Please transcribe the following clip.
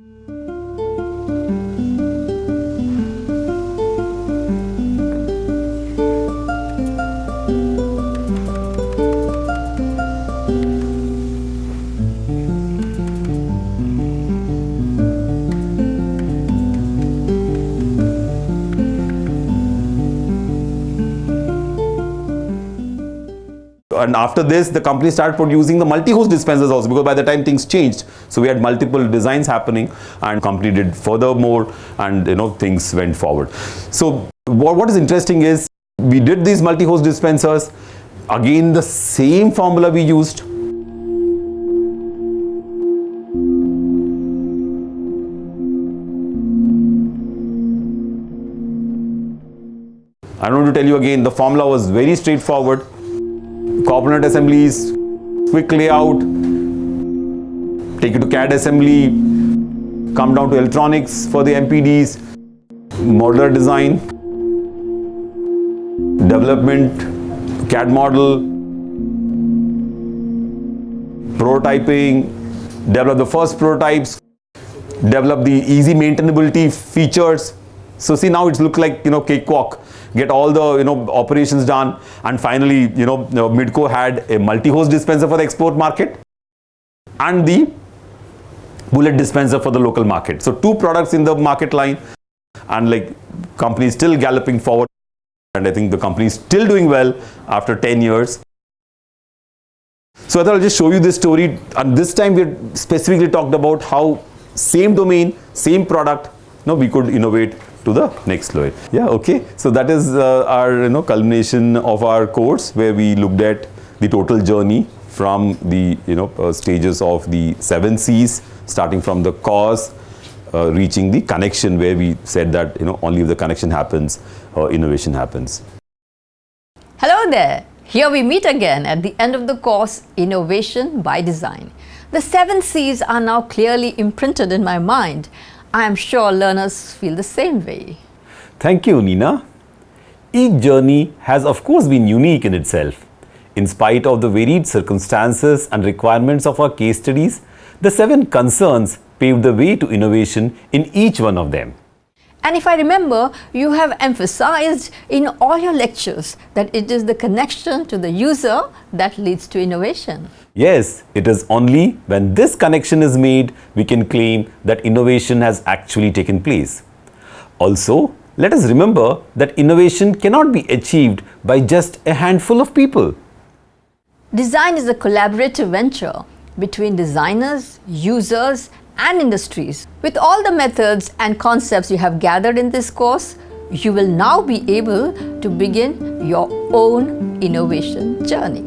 Thank you. And after this the company started producing the multi-hose dispensers also because by the time things changed so we had multiple designs happening and company did furthermore and you know things went forward. So what, what is interesting is we did these multi-hose dispensers. Again the same formula we used. I don't want to tell you again the formula was very straightforward component assemblies, quick layout, take it to CAD assembly, come down to electronics for the MPDs, modular design, development, CAD model, prototyping, develop the first prototypes, develop the easy maintainability features. So see now it's look like you know cakewalk get all the you know operations done and finally you know Midco had a multi-hose dispenser for the export market and the bullet dispenser for the local market. So two products in the market line and like company still galloping forward and I think the company is still doing well after 10 years. So I thought I'll just show you this story and this time we specifically talked about how same domain, same product, know, we could innovate to the next level. Yeah, okay. So that is uh, our you know culmination of our course where we looked at the total journey from the you know uh, stages of the seven C's starting from the cause uh, reaching the connection where we said that you know only if the connection happens uh, innovation happens. Hello there. Here we meet again at the end of the course Innovation by Design. The seven C's are now clearly imprinted in my mind I am sure learners feel the same way. Thank you, Nina. Each journey has of course been unique in itself. In spite of the varied circumstances and requirements of our case studies, the seven concerns paved the way to innovation in each one of them. And if I remember, you have emphasized in all your lectures that it is the connection to the user that leads to innovation. Yes, it is only when this connection is made we can claim that innovation has actually taken place. Also, let us remember that innovation cannot be achieved by just a handful of people. Design is a collaborative venture between designers, users and industries. With all the methods and concepts you have gathered in this course, you will now be able to begin your own innovation journey.